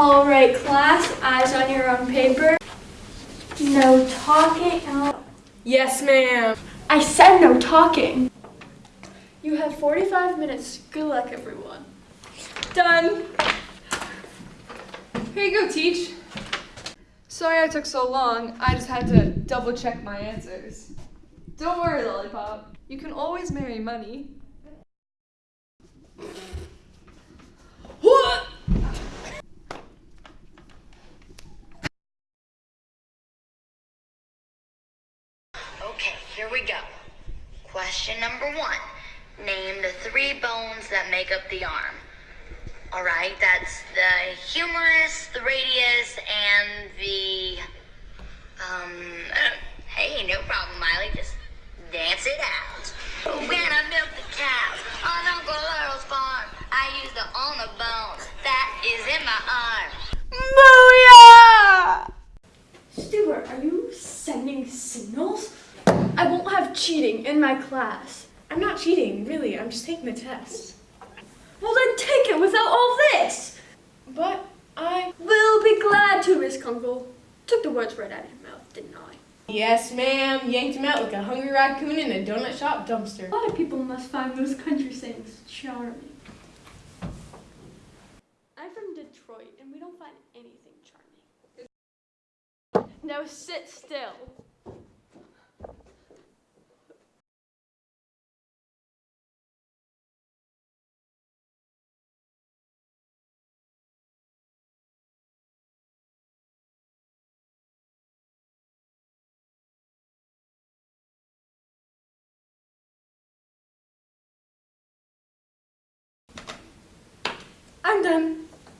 All right, class, eyes on your own paper. No talking. out. Yes, ma'am. I said no talking. You have 45 minutes. Good luck, everyone. Done. Here you go, Teach. Sorry I took so long. I just had to double check my answers. Don't worry, Lollipop. You can always marry money. Okay, here we go. Question number one. Name the three bones that make up the arm. Alright, that's the humerus, the radius, and I won't have cheating in my class. I'm not cheating, really. I'm just taking the test. Well, then take it without all this. But I. Will be glad to, Miss Kunkel. Took the words right out of your mouth, didn't I? Yes, ma'am. Yanked him out like a hungry raccoon in a donut shop dumpster. A lot of people must find those country sayings charming. I'm from Detroit, and we don't find anything charming. Now sit still. I'm done.